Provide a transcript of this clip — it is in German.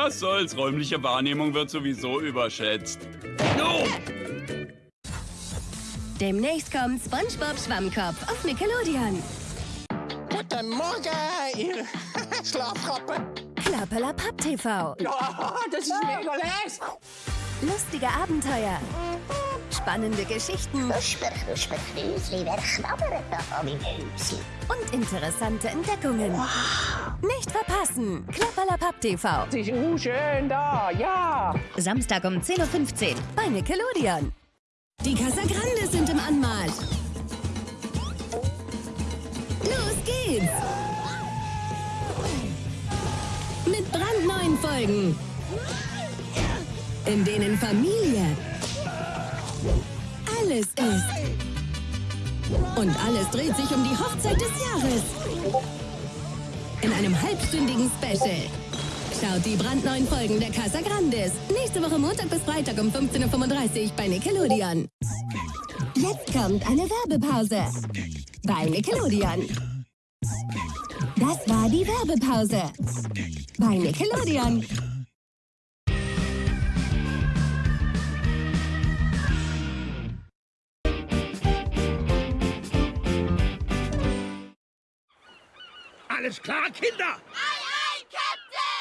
Was soll's, räumliche Wahrnehmung wird sowieso überschätzt. No! Demnächst kommt SpongeBob Schwammkopf auf Nickelodeon. Guten Morgen, ihr Schlafrappe. Klappelapapp TV. Ja, das ist mega les. Lustige Abenteuer. Spannende Geschichten und interessante Entdeckungen. Nicht verpassen. Klappelapapp TV. Ist uh, schön da, ja. Samstag um 10.15 Uhr bei Nickelodeon. Die Casagrande sind im Anmarsch. Los geht's! Mit brandneuen Folgen, in denen Familie alles ist. Und alles dreht sich um die Hochzeit des Jahres. In einem halbstündigen Special. Schaut die brandneuen Folgen der Casa Grandes. Nächste Woche Montag bis Freitag um 15.35 Uhr bei Nickelodeon. Jetzt kommt eine Werbepause. Bei Nickelodeon. Das war die Werbepause. Bei Nickelodeon. Alles klar, Kinder?